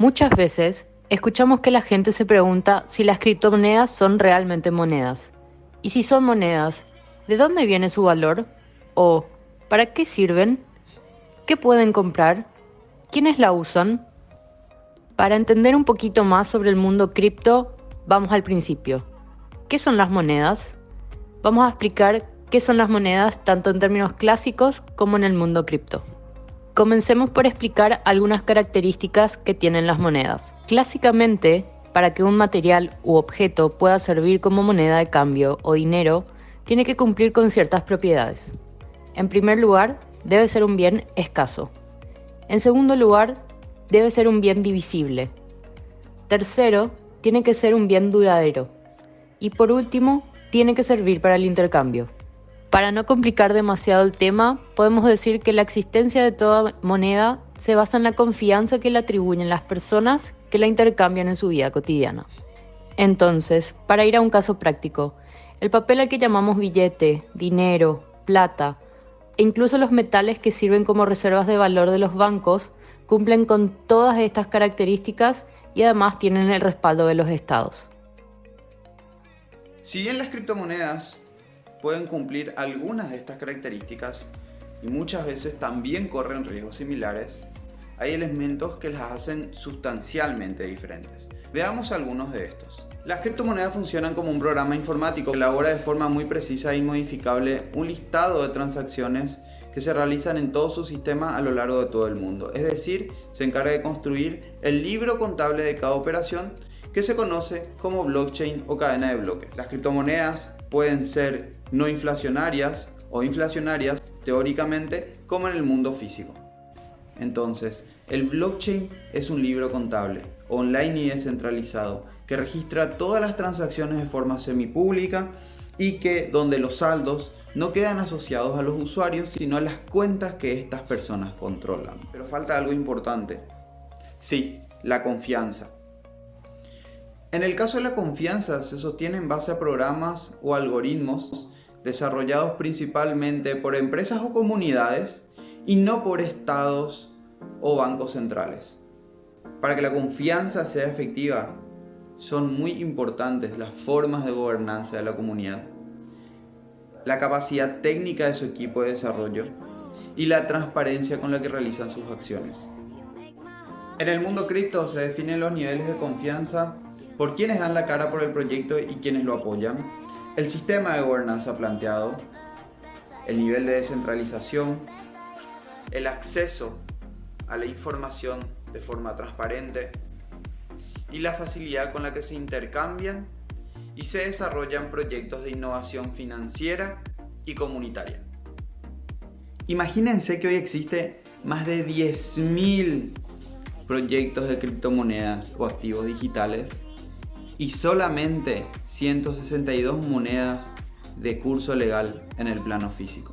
Muchas veces escuchamos que la gente se pregunta si las criptomonedas son realmente monedas. Y si son monedas, ¿de dónde viene su valor? ¿O para qué sirven? ¿Qué pueden comprar? ¿Quiénes la usan? Para entender un poquito más sobre el mundo cripto, vamos al principio. ¿Qué son las monedas? Vamos a explicar qué son las monedas tanto en términos clásicos como en el mundo cripto. Comencemos por explicar algunas características que tienen las monedas. Clásicamente, para que un material u objeto pueda servir como moneda de cambio o dinero, tiene que cumplir con ciertas propiedades. En primer lugar, debe ser un bien escaso. En segundo lugar, debe ser un bien divisible. Tercero, tiene que ser un bien duradero. Y por último, tiene que servir para el intercambio. Para no complicar demasiado el tema, podemos decir que la existencia de toda moneda se basa en la confianza que le atribuyen las personas que la intercambian en su vida cotidiana. Entonces, para ir a un caso práctico, el papel al que llamamos billete, dinero, plata e incluso los metales que sirven como reservas de valor de los bancos cumplen con todas estas características y además tienen el respaldo de los estados. Si bien las criptomonedas pueden cumplir algunas de estas características y muchas veces también corren riesgos similares, hay elementos que las hacen sustancialmente diferentes. Veamos algunos de estos. Las criptomonedas funcionan como un programa informático que elabora de forma muy precisa e modificable un listado de transacciones que se realizan en todo su sistema a lo largo de todo el mundo. Es decir, se encarga de construir el libro contable de cada operación que se conoce como blockchain o cadena de bloques. Las criptomonedas pueden ser no inflacionarias o inflacionarias teóricamente como en el mundo físico. Entonces, el blockchain es un libro contable, online y descentralizado, que registra todas las transacciones de forma semipública y que donde los saldos no quedan asociados a los usuarios, sino a las cuentas que estas personas controlan. Pero falta algo importante. Sí, la confianza. En el caso de la confianza se sostiene en base a programas o algoritmos desarrollados principalmente por empresas o comunidades y no por estados o bancos centrales. Para que la confianza sea efectiva, son muy importantes las formas de gobernanza de la comunidad, la capacidad técnica de su equipo de desarrollo y la transparencia con la que realizan sus acciones. En el mundo cripto se definen los niveles de confianza por quienes dan la cara por el proyecto y quienes lo apoyan, el sistema de gobernanza planteado, el nivel de descentralización, el acceso a la información de forma transparente y la facilidad con la que se intercambian y se desarrollan proyectos de innovación financiera y comunitaria. Imagínense que hoy existe más de 10.000 proyectos de criptomonedas o activos digitales y solamente 162 monedas de curso legal en el plano físico.